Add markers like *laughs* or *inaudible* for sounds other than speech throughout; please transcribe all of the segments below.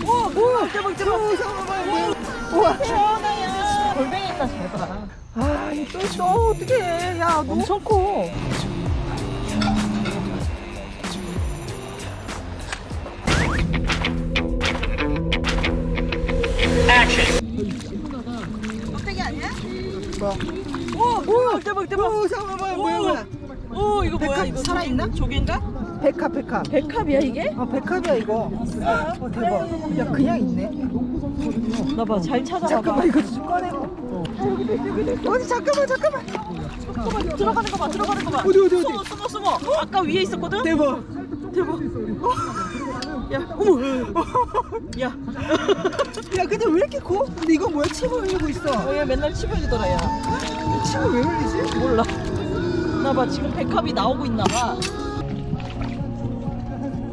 우와 뭐야 대박 대박 오, 잠깐만 우와 태어나야 골뱅이 있나 잘봐 아또 있어 어떡해 야 너. 엄청 커 뭐야 우와 뭐야 대박 대박 오 잠깐만 뭐야 뭐야 오 이거 뭐야? 백합 이거 살아있나? 조개인가? 백합 백합. 백합이야 이게? 어 백합이야 이거. 어 대박. 야 그냥 있네. 나봐 잘 찾아봐. 잠깐만 이거 좀 꺼내고 어디 잠깐만 잠깐만. 잠깐만 들어가는 거 봐 들어가는 거 봐. 어디, 어디, 어디? 숨어 숨어 숨어. 아까 위에 있었거든? 대박. 대박. 야. 어머. 야. 야 근데 왜 이렇게 커? 근데 이거 뭐야? 침을 흘리고 있어. 어, 얘 맨날 침 흘리더라 야. 침을 왜 흘리지? 몰라 나봐 지금 백합이 나오고 있나봐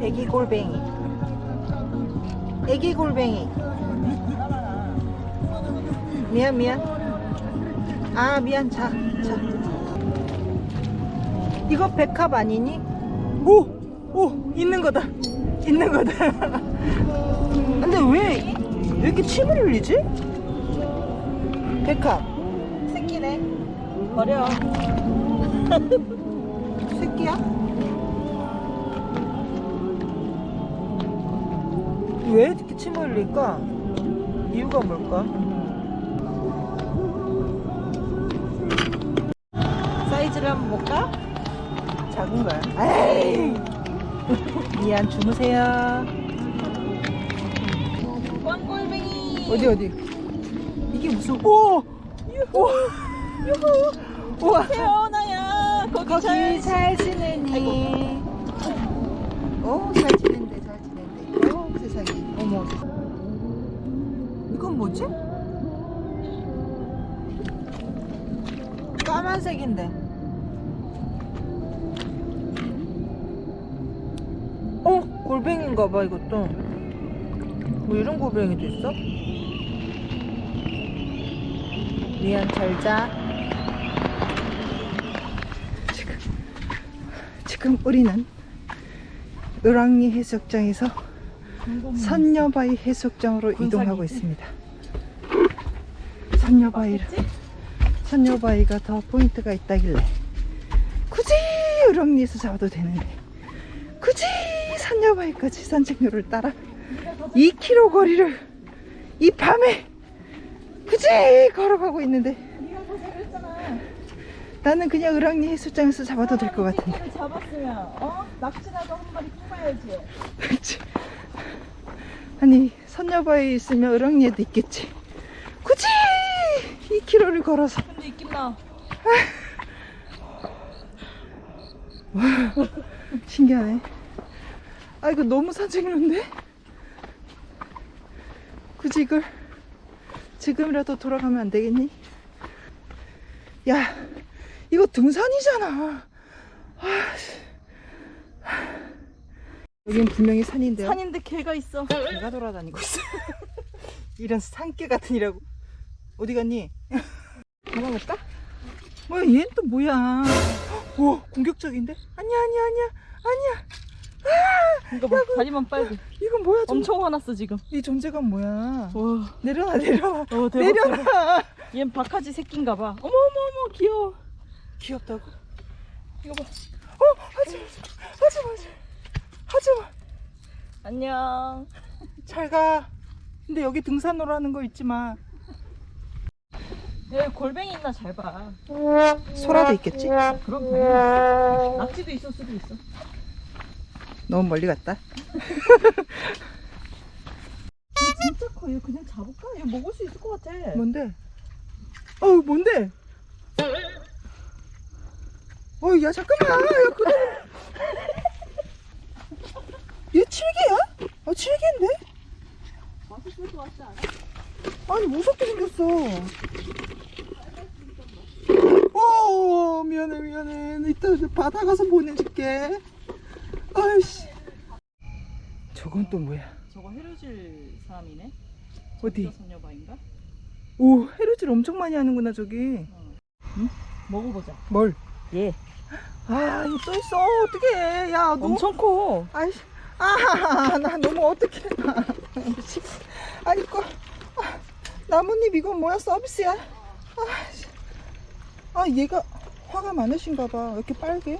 애기 골뱅이 애기 골뱅이 미안 미안 아 미안 자, 자. 이거 백합 아니니? 오! 오! 있는 거다 있는 거다 *laughs* 근데 왜, 왜 이렇게 침을 흘리지? 백합 새끼네 버려 *laughs* 새끼야? 왜 이렇게 침을 흘릴까? 이유가 뭘까? 사이즈를 한번 볼까? 작은 거야. 에이! *laughs* 미안, 주무세요. 꽝골뱅이 어디, 어디? 이게 무슨, 오! 오! 우와! 거기, 잘 잘 지내니? 오, 잘 지낸대, 잘 지낸대. 오, 세상에. 어머. 이건 뭐지? 까만색인데. 어, 골뱅인가 봐, 이것도. 뭐 이런 골뱅이도 있어? 미안, 잘 자. 지금, 지금 우리는 을왕리 해수욕장에서 선녀바위 해수욕장으로? 이동하고 있습니다. 선녀바위를 선녀바위가 더 포인트가 있다길래 굳이 을왕리에서 잡아도 되는데 굳이 선녀바위까지 산책로를 따라 2km 거리를 이 밤에 굳이 걸어가고 있는데 나는 그냥 을왕리 해수욕장에서 잡아도 될 것 같은데. 를 잡았으면 어? 낚시라도 한 마리 뽑아야지. 그치. 아니 선녀바위에 있으면 을왕리에도 있겠지. 굳이 2km를 걸어서. 근데 있긴 나. 신기하네. 아 이거 너무 산책로인데? 굳이 이걸 지금이라도 돌아가면 안 되겠니? 야 이거 등산이잖아 아, 씨. 여긴 분명히 산인데요 산인데 개가 있어 개가 돌아다니고 있어. *laughs* 이런 산개 같은 이라고. 어디 갔니? 도망갔다? 뭐야, 얘는 또 뭐야? 오, 공격적인데? 아니야, 아니야, 아니야, 아니야. 이거 봐 다리만 빨개 이건 뭐야? 좀, 엄청 화났어 지금 이 존재감 뭐야? 와 내려놔, 내려놔. 어, 대박, 내려놔. 얜 박하지 새끼인가 봐 어머 어머 어머 귀여워 귀엽다고? 이거 봐 어, 하지 마, 하지 마, 하지 마. 안녕 잘 가. 근데 여기 등산로라는 하거 잊지 마. 여기 골뱅이 있나 잘 봐 소라도 있겠지? 그럼 당연히 낙지도 있을 수도 있어 너무 멀리 갔다. *laughs* 진짜 커 이거 그냥 잡을까? 이거 먹을 수 있을 것 같아 뭔데? 어우 뭔데? 어우 야 잠깐만 야 그거 얘 칠개야? 어 칠개인데? 같지 않아? 아니 무섭게 생겼어 어 미안해 미안해 이따 바다 가서 보내줄게 아이씨 저건 또 뭐야 저거 해루질 사람이네 어디? 소녀바인가? 오 해루질 엄청 많이 하는구나 저기 먹어보자 뭘? 얘아 이거 또 있어 어떡해 야너 엄청 커 아이 아, 나 너무 어떡해. 미치- 아니, 거, 아, 나뭇잎 이건 뭐야? 서비스야? 아, 씨. 아, 얘가 화가 많으신가 봐. 왜 이렇게 빨개?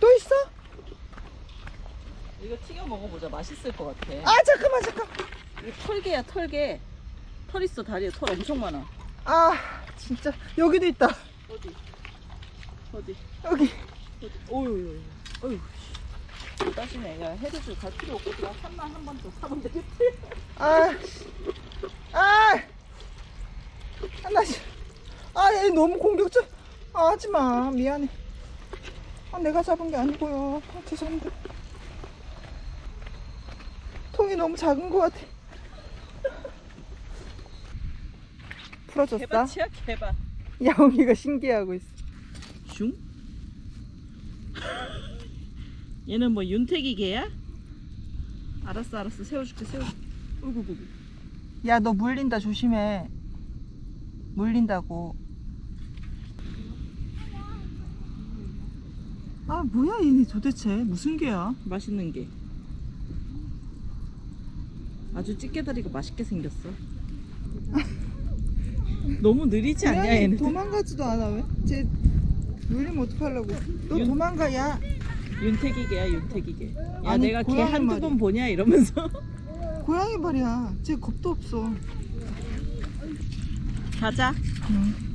또 있어? 이거 튀겨 먹어보자. 맛있을 것 같아. 아, 잠깐만, 잠깐만. 이거 털개야 털개. 털 있어 다리에 털 엄청 많아. 아, 진짜. 여기도 있다. 어디? 어디? 여기. 어디? 오유 어유. 어유. 따시네. 야 헤드줄 갈 필요 없고 그냥 산만 한 번 더 사면 되겠지. 아, 씨. 아, 나 씨. 아, 얘 너무 공격적. 아, 하지 마. 미안해. 아, 내가 잡은 게 아니고요. 아, 죄송합니다. 통이 너무 작은 것 같아. 풀어줬어? 개밭이야 개밭. *laughs* 야옹이가 신기해하고 있어. 슝? 얘는 뭐 윤태기 개야? 알았어 알았어 세워줄게 세워줄게. 어이구 어이구. 야, 너 물린다. 조심해. 물린다고. 아, 뭐야, 얘네 도대체. 무슨 개야? 맛있는 게. 아주 찌개다리가 맛있게 생겼어. *laughs* 너무 느리지 않냐 얘는? 도망가지도 않아 왜? 쟤 물리면 어떡하려고 너 윤- 도망가 야 윤태기 개야 윤태기 개. 야 아니, 내가 개 고양이 한두 말이야. 번 보냐 이러면서. *laughs* 고양이 말이야 쟤 겁도 없어 가자. 응.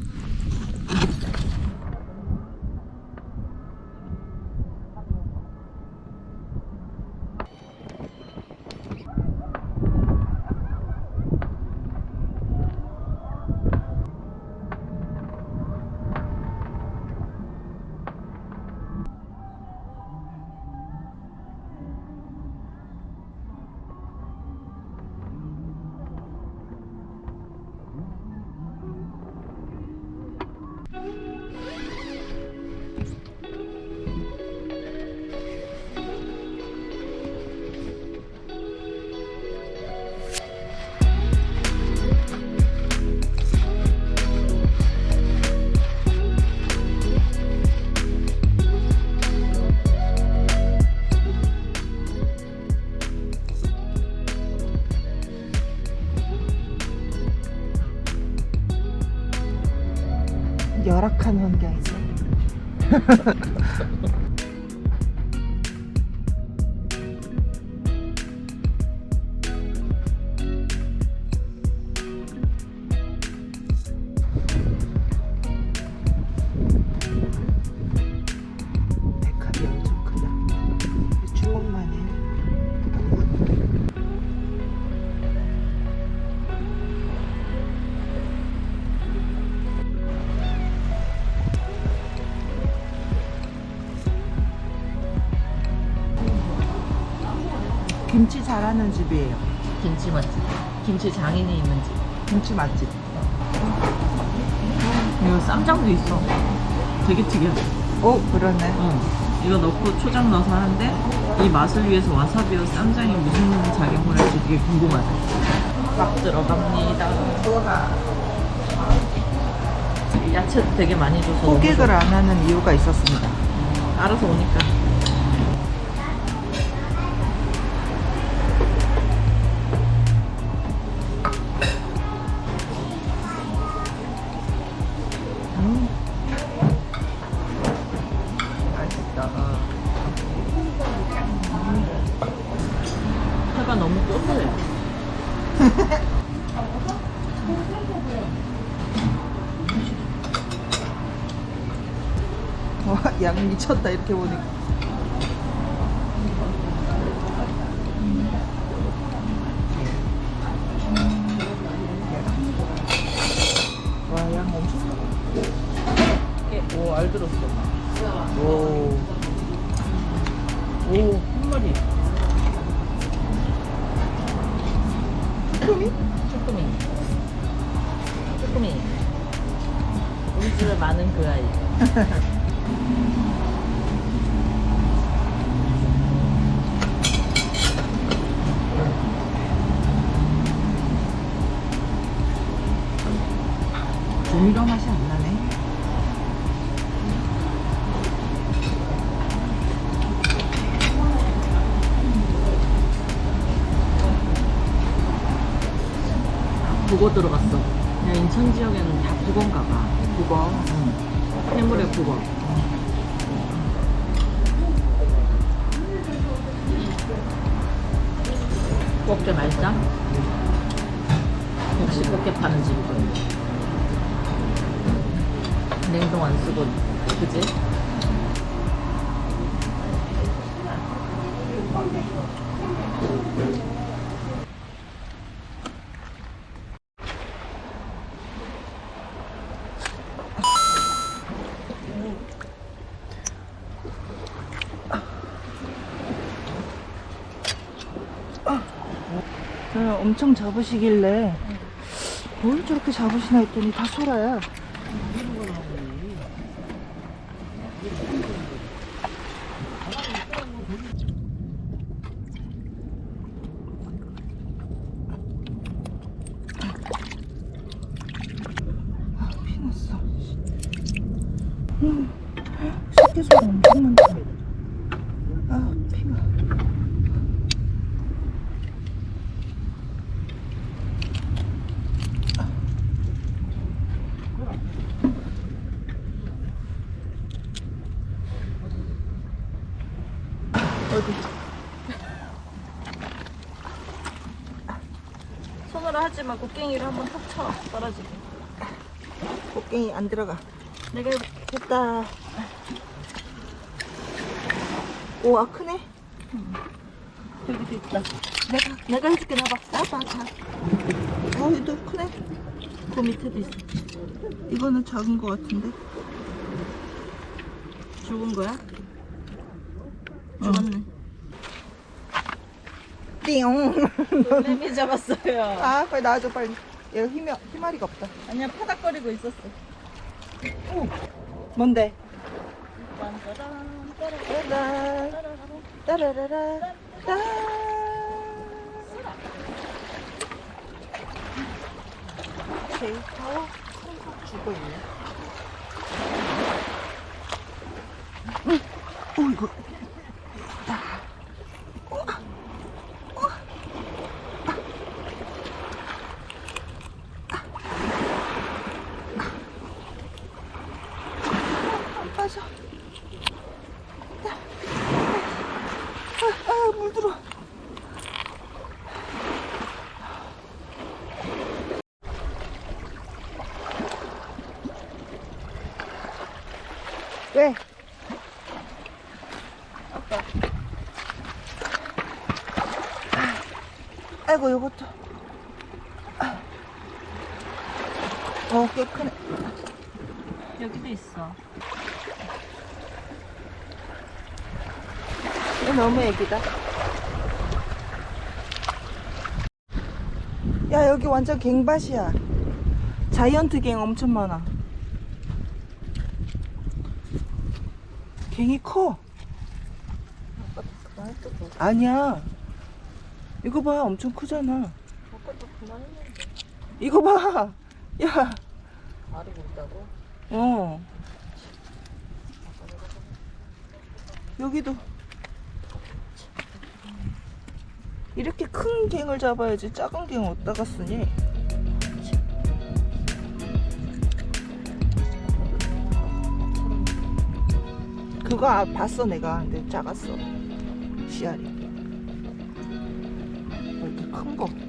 열악한 환경이죠 *laughs* 잘하는 집이에요 김치 맛집. 김치 장인이 있는 집. 김치 맛집 이거 쌈장도 있어. 되게 특이하다. 오 그러네 어. 이거 넣고 초장 넣어서 하는데 이 맛을 위해서 와사비와 쌈장이 무슨 작용을 할지 되게 궁금하다. 막 들어갑니다. 야채도 되게 많이 줘서 호객을 안 하는 이유가 있었습니다 좋아. 알아서 오니까. 미쳤다 이렇게 보니까 와양 엄청 많아 오, 알 들었어. 오 오, 한 마리. 쭈꾸미? 쭈꾸미. 쭈꾸미. 우리 집에 많은 그 아이. *laughs* 꽃게 맛있다? 역시 꽃게 파는 집이군. 냉동 안 쓰고, 그지? 엄청 잡으시길래 뭘 저렇게 잡으시나 했더니 다 소라야. 아, 피났어. 음, 새끼소라 엄청 많다. 아, 피가. 어디? 손으로 하지 마. 곡괭이를 한번 탁 쳐. 떨어지게. 곡괭이 안 들어가. 내가 됐다. 오, 아, 크네? 여기도 있다. 내가, 내가 해줄게, 나봐. 나봐, 자. 어, 얘도 크네? 그 밑에도 있어. 이거는 작은 거 같은데? 죽은 거야? 죽었네. 띵! 놀래미 잡았어요. 아, 빨리 나와줘, 빨리. 얘가 힘이, 힘아리가 없다. 아니야, 파닥거리고 있었어. 뭔데? 딴따란, 따라라, 따라라라. 따. 데이터 죽어 있네. 응. 오, 이거. 안 빠져. 아, 아, 물 들어. 왜? 아빠. 아이고, 요것도. 어, 꽤 크네. 여기도 있어. 얘 너무 애기다. 야, 여기 완전 갱밭이야. 자이언트 갱 엄청 많아. 갱이 커. 아니야. 이거 봐, 엄청 크잖아. 아까도 그만했는데. 이거 봐. 야, 알이 굵다고? 어. 여기도. 이렇게 큰 갱을 잡아야지 작은 갱 어디다가 쓰니? 아, 봤어 내가 근데 작았어 씨알이 어, 이렇게 큰 거. 오.